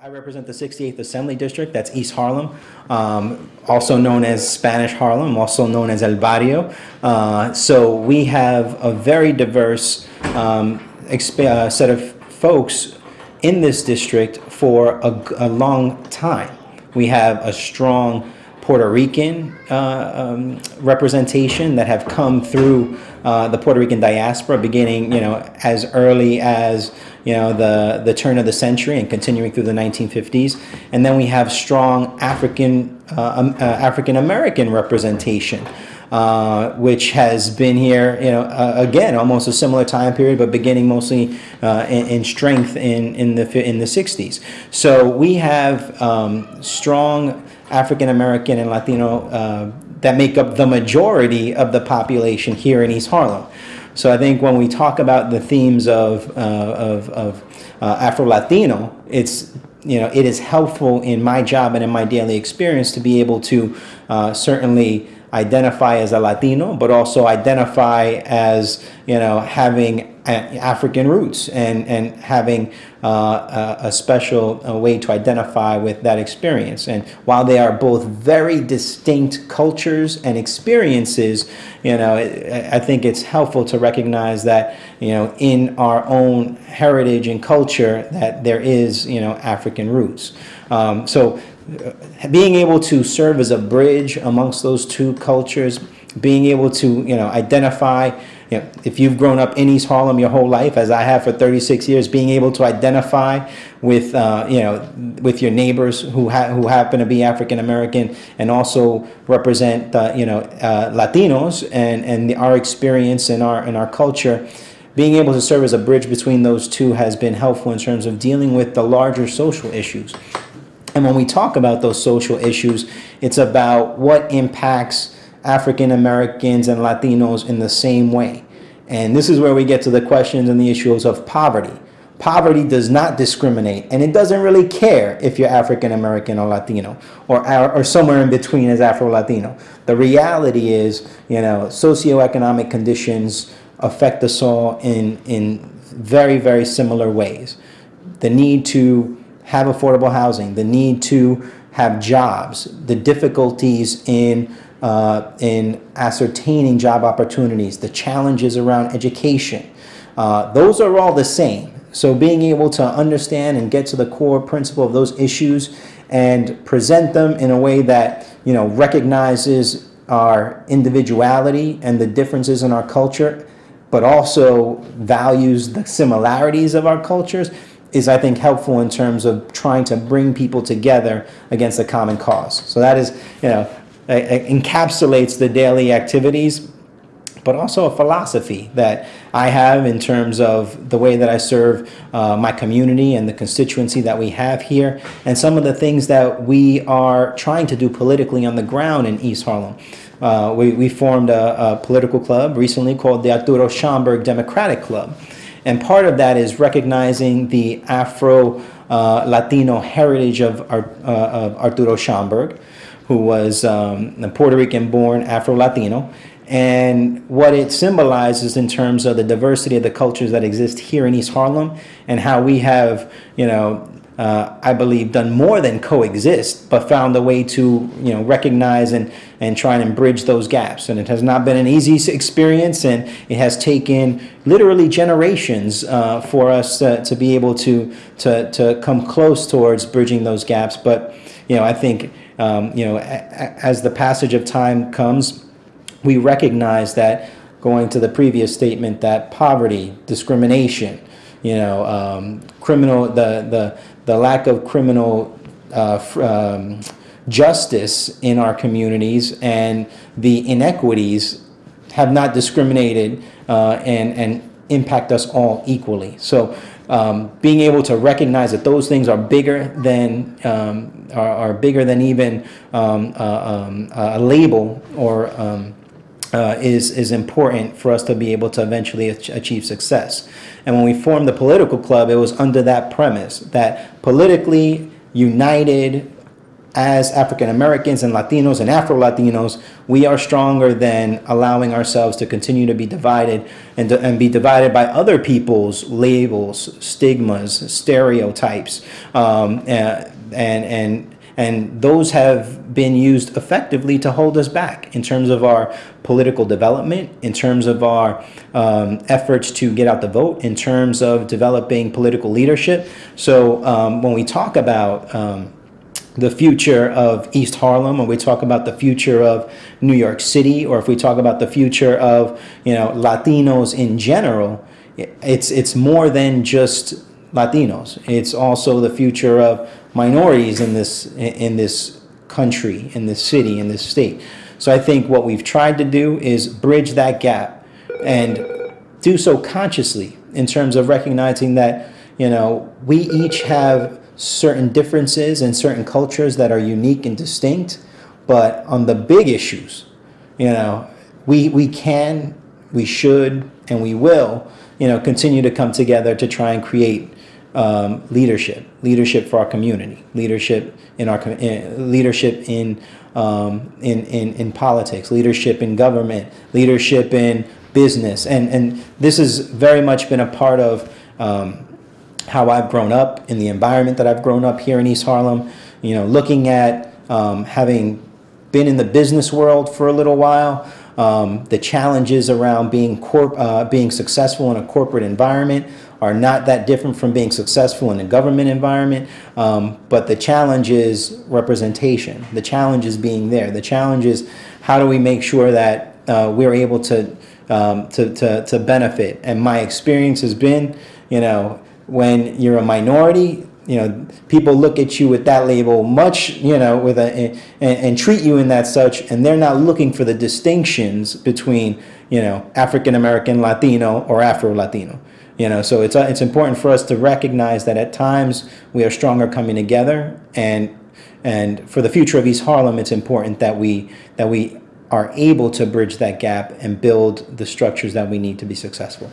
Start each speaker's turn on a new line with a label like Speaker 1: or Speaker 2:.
Speaker 1: I represent the 68th Assembly District, that's East Harlem, um, also known as Spanish Harlem, also known as El Barrio. Uh, so we have a very diverse um, uh, set of folks in this district for a, a long time. We have a strong Puerto Rican uh, um, representation that have come through uh, the Puerto Rican diaspora, beginning you know as early as you know the the turn of the century and continuing through the 1950s, and then we have strong African uh, um, uh, African American representation. Uh, which has been here, you know, uh, again, almost a similar time period, but beginning mostly uh, in, in, strength in, in the in the 60s. So we have um, strong African American and Latino uh, that make up the majority of the population here in East Harlem. So I think when we talk about the themes of, uh, of, of uh, Afro-Latino, it's you know, it is helpful in my job and in my daily experience to be able to uh, certainly identify as a Latino, but also identify as, you know, having African roots and, and having uh, a, a, special a way to identify with that experience. And while they are both very distinct cultures and experiences, you know, I think it's helpful to recognize that, you know, in our own heritage and culture that there is, you know, African roots. Um, so uh, being able to serve as a bridge amongst those two cultures, being able to, you know, identify know, if you've grown up in East Harlem your whole life, as I have for 36 years, being able to identify with, uh, you know, with your neighbors who, ha who happen to be African American and also represent, uh, you know, uh, Latinos and, and the, our experience and our, and our culture, being able to serve as a bridge between those two has been helpful in terms of dealing with the larger social issues. And when we talk about those social issues, it's about what impacts African Americans and Latinos in the same way. And this is where we get to the questions and the issues of poverty. Poverty does not discriminate, and it doesn't really care if you're African American or Latino, or, or somewhere in between as Afro-Latino. The reality is, you know, socioeconomic conditions affect us all in, in very, very similar ways. The need to have affordable housing, the need to have jobs, the difficulties in uh, in ascertaining job opportunities, the challenges around education. Uh, those are all the same. So being able to understand and get to the core principle of those issues and present them in a way that you know recognizes our individuality and the differences in our culture, but also values the similarities of our cultures is I think helpful in terms of trying to bring people together against a common cause. So that is, you know, encapsulates the daily activities, but also a philosophy that I have in terms of the way that I serve uh, my community and the constituency that we have here, and some of the things that we are trying to do politically on the ground in East Harlem. Uh, we, we formed a, a political club recently called the Arturo Schomburg Democratic Club. And part of that is recognizing the Afro uh, heritage of, uh, of Arturo Schomburg, who was um, a Puerto Rican born Afro-Latino and what it symbolizes in terms of the diversity of the cultures that exist here in East Harlem and how we have, you know, uh, I believe done more than coexist, but found a way to, you know, recognize and, and try and bridge those gaps. And it has not been an easy experience and it has taken literally generations uh, for us uh, to be able to, to, to come close towards bridging those gaps. But, you know, I think um, you know, as the passage of time comes, we recognize that going to the previous statement that poverty, discrimination, you know, um, criminal, the, the, the lack of criminal uh, um, justice in our communities and the inequities have not discriminated uh, and, and impact us all equally. So um, being able to recognize that those things are bigger than um, are, are, bigger than even um, uh, um, a label or um, uh, is is important for us to be able to eventually achieve success. And when we formed the political club, it was under that premise that politically united as African Americans and Latinos and Afro Latinos, we are stronger than allowing ourselves to continue to be divided and, to, and be divided by other people's labels, stigmas, stereotypes, um, and, and, and, and those have been used effectively to hold us back in terms of our political development, in terms of our um, efforts to get out the vote, in terms of developing political leadership. So um, when we talk about um, the future of East Harlem, or we talk about the future of New York City, or if we talk about the future of you know Latinos in general, it's it's more than just Latinos. It's also the future of minorities in this in this country, in this city, in this state. So I think what we've tried to do is bridge that gap and do so consciously in terms of recognizing that you know we each have certain differences and certain cultures that are unique and distinct. But on the big issues, you know, we, we can, we should, and we will, you know, continue to come together to try and create um, leadership, leadership for our community, leadership in our in, leadership in, um, in in in politics, leadership in government, leadership in business, and and this has very much been a part of um, how I've grown up, in the environment that I've grown up here in East Harlem, you know, looking at um, having been in the business world for a little while, um, the challenges around being uh, being successful in a corporate environment are not that different from being successful in a government environment. Um, but the challenge is representation. The challenge is being there. The challenge is how do we make sure that uh, we're able to, um, to, to, to benefit. And my experience has been, you know, when you're a minority, you know, people look at you with that label much, you know, with a, and, and treat you in that such, and they're not looking for the distinctions between, you know, African American, Latino, or Afro Latino. You know, so it's uh, it's important for us to recognize that at times we are stronger coming together, and and for the future of East Harlem, it's important that we that we are able to bridge that gap and build the structures that we need to be successful.